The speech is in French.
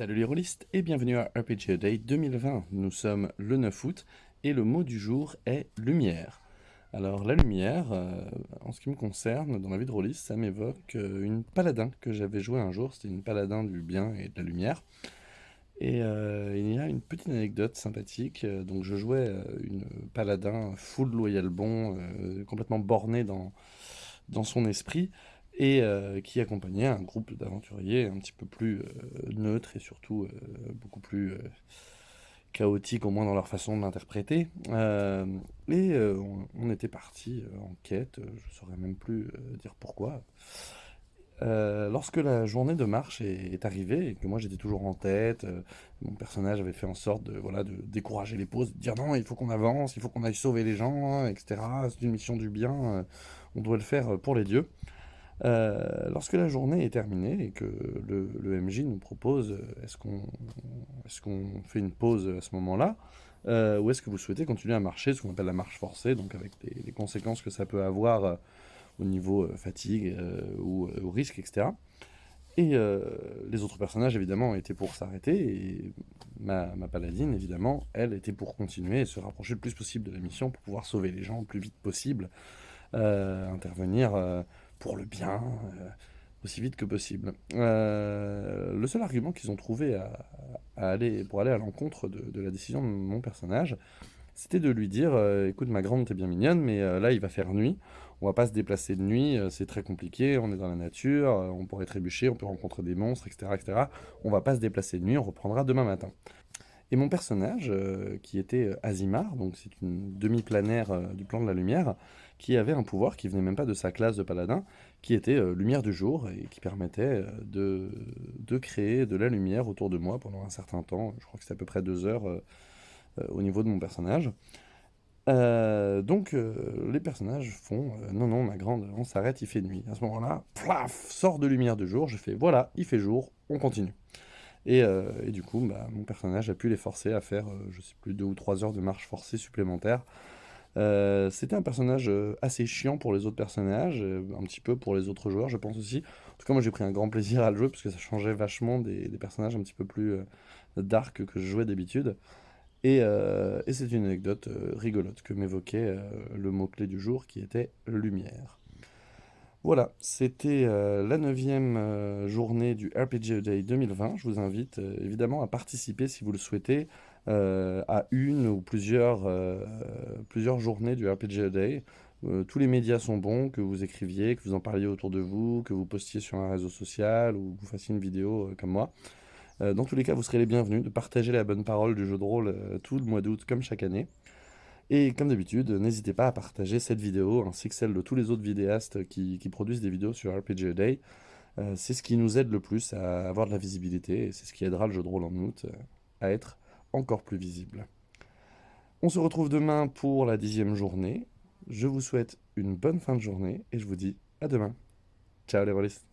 Salut les rôlistes et bienvenue à RPG Day 2020. Nous sommes le 9 août et le mot du jour est lumière. Alors la lumière, euh, en ce qui me concerne, dans la vie de rôliste, ça m'évoque euh, une paladin que j'avais joué un jour. C'était une paladin du bien et de la lumière. Et euh, il y a une petite anecdote sympathique. Donc je jouais une paladin full loyal bon, complètement borné dans, dans son esprit et euh, qui accompagnait un groupe d'aventuriers un petit peu plus euh, neutre et surtout euh, beaucoup plus chaotique au moins dans leur façon de l'interpréter. et on, était parti en quête, je ne saurais même plus dire pourquoi. lorsque la journée de marche est, arrivée et que moi j'étais toujours en tête, mon personnage avait fait en sorte de, voilà, de décourager les pauses, de dire non, il faut qu'on avance, il faut qu'on aille sauver les gens, etc. C'est une mission du bien, on doit le faire pour les dieux. Euh, lorsque la journée est terminée et que le, MJ nous propose euh, est-ce qu'on fait une pause à ce moment-là euh, ou est-ce que vous souhaitez continuer à marcher, ce qu'on appelle la marche forcée, donc avec les, conséquences que ça peut avoir au niveau fatigue ou, risque, etc. Et les autres personnages, évidemment, étaient pour s'arrêter, et ma, paladine, évidemment, elle était pour continuer et se rapprocher le plus possible de la mission pour pouvoir sauver les gens le plus vite possible, intervenir pour le bien, euh, aussi vite que possible. Euh, le seul argument qu'ils ont trouvé à, aller, pour aller à l'encontre de, la décision de mon personnage, c'était de lui dire euh, Écoute, ma grande, t'es bien mignonne, mais là, il va faire nuit. On va pas se déplacer de nuit, c'est très compliqué, on est dans la nature, on pourrait trébucher, on peut rencontrer des monstres, etc., etc. On va pas se déplacer de nuit, on reprendra demain matin. Et mon personnage, qui était Azimar, donc c'est une demi-planaire du plan de la lumière, qui avait un pouvoir qui venait même pas de sa classe de paladin, qui était euh, lumière du jour et qui permettait euh, de, de, créer de la lumière autour de moi pendant un certain temps. Je crois que c'était à peu près deux heures euh, au niveau de mon personnage. donc les personnages font non non ma grande on s'arrête il fait nuit à ce moment là plaf sort de lumière du jour je fais voilà il fait jour on continue et, et du coup bah, mon personnage a pu les forcer à faire je sais plus deux ou trois heures de marche forcée supplémentaire euh, c'était un personnage euh, assez chiant pour les autres personnages, euh, un petit peu pour les autres joueurs, je pense aussi. En tout cas, moi j'ai pris un grand plaisir à le jouer parce que ça changeait vachement des, personnages un petit peu plus dark que je jouais d'habitude. Et, c'est une anecdote rigolote que m'évoquait le mot-clé du jour qui était lumière. Voilà, c'était la neuvième journée du RPG Day 2020. Je vous invite évidemment à participer si vous le souhaitez euh, à une ou plusieurs, euh, plusieurs journées du RPG Day. Euh, tous les médias sont bons, que vous écriviez, que vous en parliez autour de vous, que vous postiez sur un réseau social ou que vous fassiez une vidéo comme moi. dans tous les cas, vous serez les bienvenus de partager la bonne parole du jeu de rôle tout le mois d'août comme chaque année. Et comme d'habitude, n'hésitez pas à partager cette vidéo ainsi que celle de tous les autres vidéastes qui, produisent des vidéos sur RPG Day. c'est ce qui nous aide le plus à avoir de la visibilité et c'est ce qui aidera le jeu de rôle en août à être encore plus visible. On se retrouve demain pour la dixième journée. Je vous souhaite une bonne fin de journée et je vous dis à demain. Ciao les rôlistes